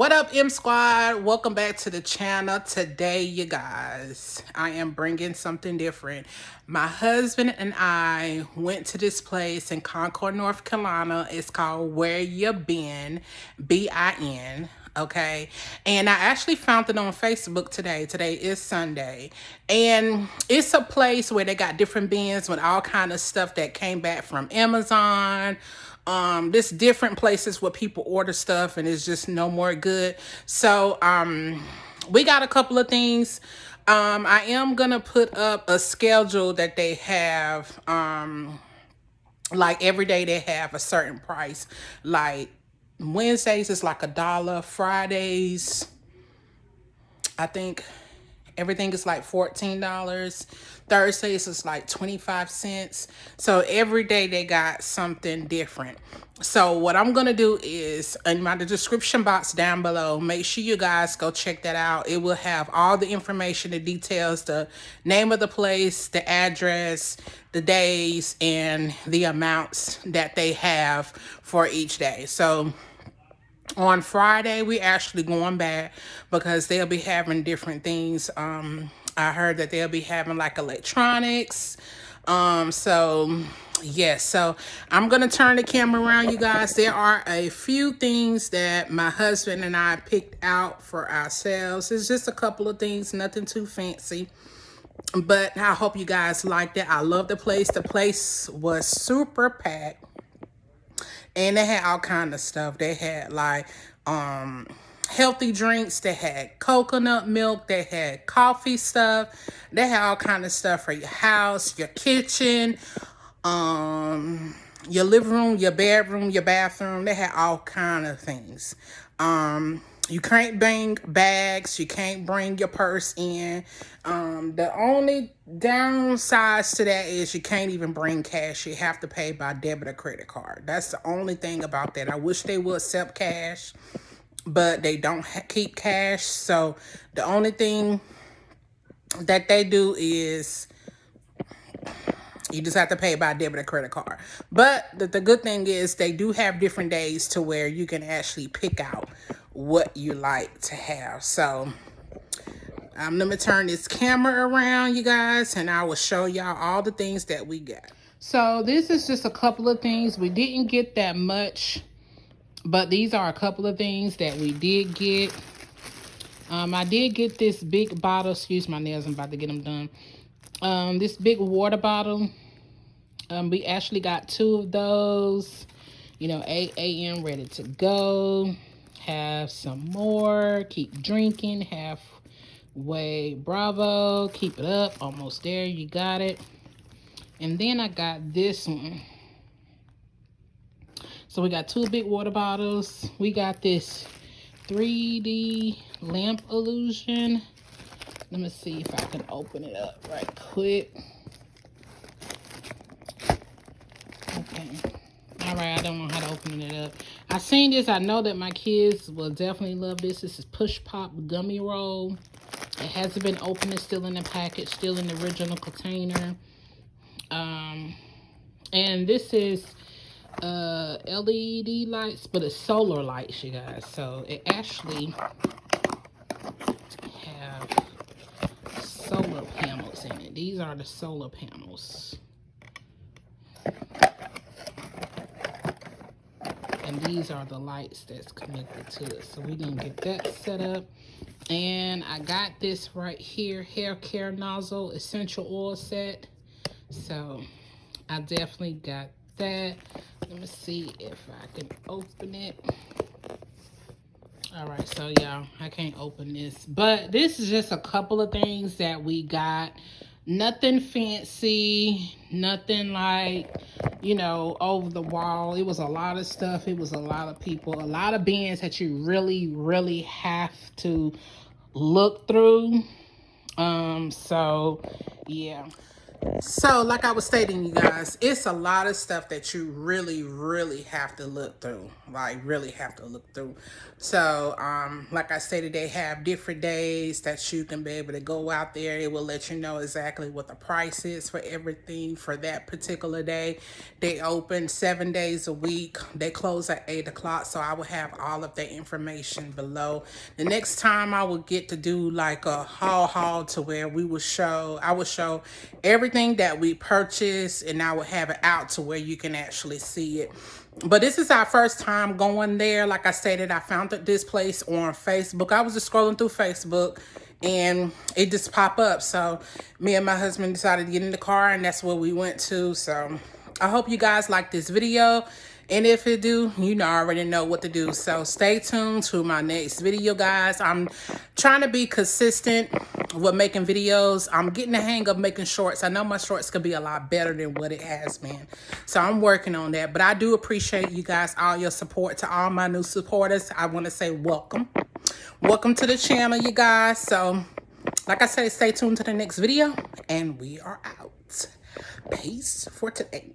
What up, M Squad? Welcome back to the channel. Today, you guys, I am bringing something different. My husband and I went to this place in Concord, North Carolina. It's called Where You been B-I-N okay? And i actually found it on facebook today. Today is sunday. And it's a place where they got different bins with all kind of stuff that came back from amazon. Um there's different places where people order stuff and it's just no more good. So um we got a couple of things. Um i am gonna put up a schedule that they have um like every day they have a certain price like wednesdays is like a dollar. Fridays i think everything is like $14 thursdays is like 25 cents. So every day they got something different. So what i'm gonna do is in my description box down below make sure you guys go check that out. It will have all the information the details the name of the place the address the days and the amounts that they have for each day. So on Friday, we actually going back because they'll be having different things. Um, I heard that they'll be having like electronics. Um, so yes, so I'm to turn the camera around, you guys. There are a few things that my husband and I picked out for ourselves. It's just a couple of things, nothing too fancy. But I hope you guys liked it. I love the place. The place was super packed and they had all kind of stuff. They had like um healthy drinks. They had coconut milk. They had coffee stuff. They had all kind of stuff for your house, your kitchen, um, your living room, your bedroom, your bathroom. They had all kind of things. Um, you can't bring bags. You can't bring your purse in. Um, the only downsides to that is you can't even bring cash. You have to pay by debit or credit card. That's the only thing about that. I wish they would accept cash, but they don't keep cash. So the only thing that they do is you just have to pay by debit or credit card. But the, the good thing is they do have different days to where you can actually pick out what you like to have. So I'm going to turn this camera around, you guys, and I will show y'all all the things that we got. So this is just a couple of things. We didn't get that much, but these are a couple of things that we did get. Um, I did get this big bottle. Excuse my nails. I'm about to get them done. Um, this big water bottle. Um, we actually got two of those. You know, 8 a.m. ready to go have some more. Keep drinking. Halfway bravo. Keep it up. Almost there. You got it. And then i got this one. So we got two big water bottles. We got this 3d lamp illusion. Let me see if i can open it up right quick okay all right i don't know how to open it up i seen this. I know that my kids will definitely love this. This is push pop gummy roll. It hasn't been opened it's still in the package still in the original container. Um and this is uh led lights but it's solar lights you guys. So it actually have solar panels in it. These are the solar panels and these are the lights that's connected to it. So we didn't get that set up. And i got this right here hair care nozzle essential oil set. So i definitely got that. Let me see if i can open it. All right so y'all i can't open this. But this is just a couple of things that we got. Nothing fancy nothing like you know, over the wall. It was a lot of stuff. It was a lot of people, a lot of bands that you really, really have to look through. Um, so yeah. So, like I was stating, you guys, it's a lot of stuff that you really, really have to look through. Like, really have to look through. So, um, like I stated, they have different days that you can be able to go out there. It will let you know exactly what the price is for everything for that particular day. They open seven days a week. They close at 8 o'clock. So, I will have all of that information below. The next time I will get to do like a haul haul to where we will show, I will show everything that we purchased and I will have it out to where you can actually see it. But this is our first time going there. Like I stated, I found this place on Facebook. I was just scrolling through Facebook and it just popped up. So me and my husband decided to get in the car and that's where we went to. So I hope you guys like this video. And if it do, you know, I already know what to do. So stay tuned to my next video, guys. I'm trying to be consistent with making videos. I'm getting the hang of making shorts. I know my shorts could be a lot better than what it has been. So I'm working on that. But I do appreciate you guys, all your support. To all my new supporters, I want to say welcome. Welcome to the channel, you guys. So, like I said, stay tuned to the next video. And we are out. Peace for today.